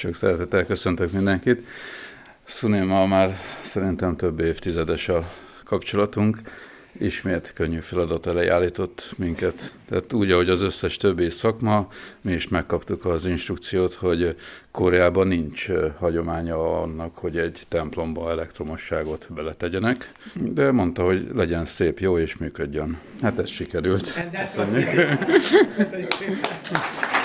Sok szeretettel köszöntök mindenkit. Szunémmal már szerintem több évtizedes a kapcsolatunk. Ismét könnyű feladat elé állított minket. Tehát úgy, ahogy az összes többi szakma, mi is megkaptuk az instrukciót, hogy Koreában nincs hagyománya annak, hogy egy templomba elektromosságot beletegyenek, de mondta, hogy legyen szép, jó és működjön. Hát ez sikerült. Köszönjük. Hát, köszönjük szépen.